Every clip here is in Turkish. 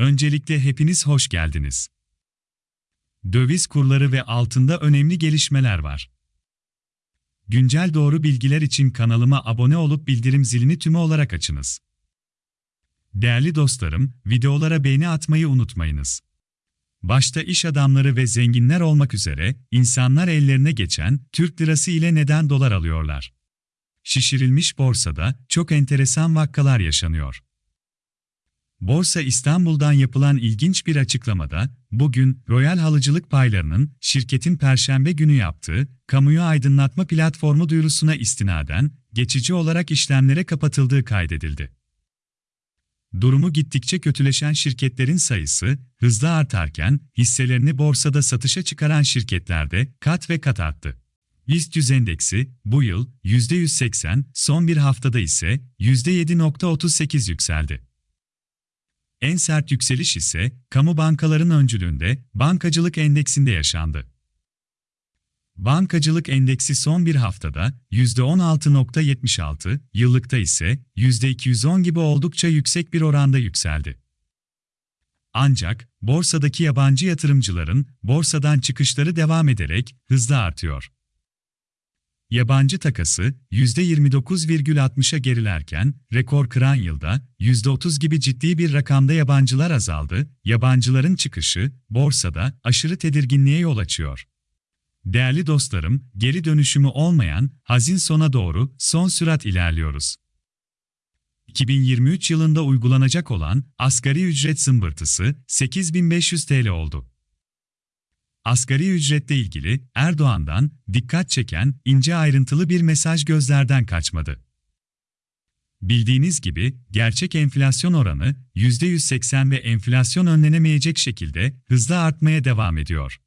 Öncelikle hepiniz hoş geldiniz. Döviz kurları ve altında önemli gelişmeler var. Güncel doğru bilgiler için kanalıma abone olup bildirim zilini tümü olarak açınız. Değerli dostlarım, videolara beğeni atmayı unutmayınız. Başta iş adamları ve zenginler olmak üzere insanlar ellerine geçen Türk lirası ile neden dolar alıyorlar? Şişirilmiş borsada çok enteresan vakkalar yaşanıyor. Borsa İstanbul'dan yapılan ilginç bir açıklamada, bugün Royal Halıcılık Payları'nın şirketin perşembe günü yaptığı kamuyu aydınlatma platformu duyurusuna istinaden geçici olarak işlemlere kapatıldığı kaydedildi. Durumu gittikçe kötüleşen şirketlerin sayısı hızla artarken hisselerini borsada satışa çıkaran şirketlerde kat ve kat arttı. BIST 100 endeksi bu yıl %180, son bir haftada ise %7.38 yükseldi. En sert yükseliş ise kamu bankaların öncülüğünde bankacılık endeksinde yaşandı. Bankacılık endeksi son bir haftada %16.76, yıllıkta ise %210 gibi oldukça yüksek bir oranda yükseldi. Ancak borsadaki yabancı yatırımcıların borsadan çıkışları devam ederek hızla artıyor. Yabancı takası %29,60'a gerilerken rekor kıran yılda %30 gibi ciddi bir rakamda yabancılar azaldı. Yabancıların çıkışı borsada aşırı tedirginliğe yol açıyor. Değerli dostlarım, geri dönüşümü olmayan hazin sona doğru son sürat ilerliyoruz. 2023 yılında uygulanacak olan asgari ücret zımbırtısı 8500 TL oldu. Asgari ücretle ilgili Erdoğan'dan dikkat çeken ince ayrıntılı bir mesaj gözlerden kaçmadı. Bildiğiniz gibi gerçek enflasyon oranı %180 ve enflasyon önlenemeyecek şekilde hızla artmaya devam ediyor.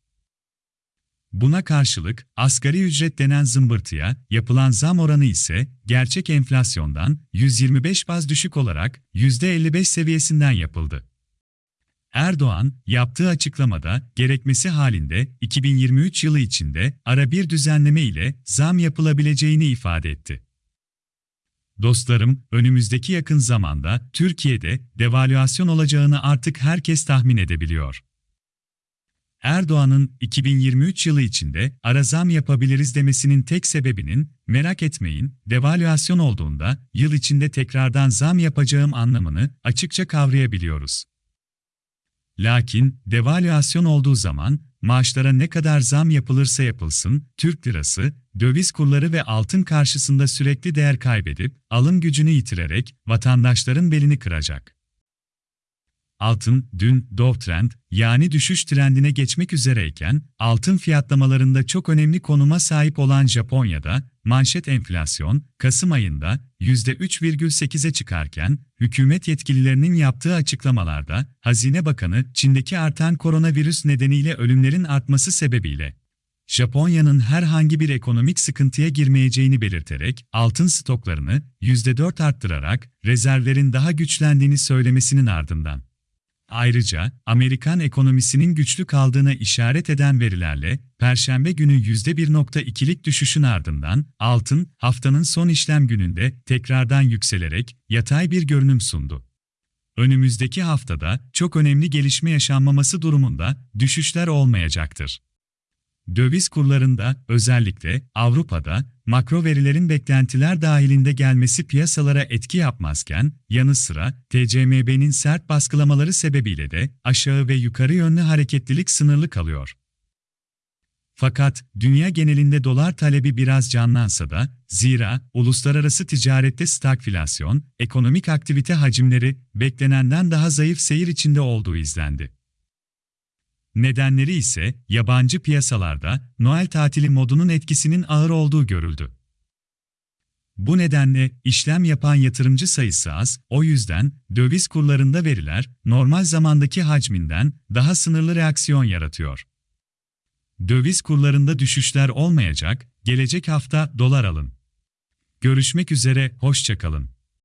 Buna karşılık asgari ücret denen zımbırtıya yapılan zam oranı ise gerçek enflasyondan 125 baz düşük olarak %55 seviyesinden yapıldı. Erdoğan, yaptığı açıklamada gerekmesi halinde 2023 yılı içinde ara bir düzenleme ile zam yapılabileceğini ifade etti. Dostlarım, önümüzdeki yakın zamanda Türkiye'de devalüasyon olacağını artık herkes tahmin edebiliyor. Erdoğan'ın 2023 yılı içinde ara zam yapabiliriz demesinin tek sebebinin, merak etmeyin, devalüasyon olduğunda yıl içinde tekrardan zam yapacağım anlamını açıkça kavrayabiliyoruz. Lakin devalüasyon olduğu zaman maaşlara ne kadar zam yapılırsa yapılsın, Türk lirası, döviz kurları ve altın karşısında sürekli değer kaybedip alım gücünü yitirerek vatandaşların belini kıracak. Altın, dün Dow Trend, yani düşüş trendine geçmek üzereyken, altın fiyatlamalarında çok önemli konuma sahip olan Japonya'da, manşet enflasyon, Kasım ayında %3,8'e çıkarken, hükümet yetkililerinin yaptığı açıklamalarda, Hazine Bakanı, Çin'deki artan koronavirüs nedeniyle ölümlerin artması sebebiyle, Japonya'nın herhangi bir ekonomik sıkıntıya girmeyeceğini belirterek, altın stoklarını %4 arttırarak, rezervlerin daha güçlendiğini söylemesinin ardından, Ayrıca, Amerikan ekonomisinin güçlü kaldığına işaret eden verilerle, Perşembe günü %1.2'lik düşüşün ardından, altın, haftanın son işlem gününde tekrardan yükselerek yatay bir görünüm sundu. Önümüzdeki haftada çok önemli gelişme yaşanmaması durumunda düşüşler olmayacaktır. Döviz kurlarında, özellikle Avrupa'da, makro verilerin beklentiler dahilinde gelmesi piyasalara etki yapmazken, yanı sıra TCMB'nin sert baskılamaları sebebiyle de aşağı ve yukarı yönlü hareketlilik sınırlı kalıyor. Fakat dünya genelinde dolar talebi biraz canlansa da, zira uluslararası ticarette stagflasyon, ekonomik aktivite hacimleri beklenenden daha zayıf seyir içinde olduğu izlendi. Nedenleri ise yabancı piyasalarda Noel tatili modunun etkisinin ağır olduğu görüldü. Bu nedenle işlem yapan yatırımcı sayısı az, o yüzden döviz kurlarında veriler normal zamandaki hacminden daha sınırlı reaksiyon yaratıyor. Döviz kurlarında düşüşler olmayacak, gelecek hafta dolar alın. Görüşmek üzere, hoşçakalın.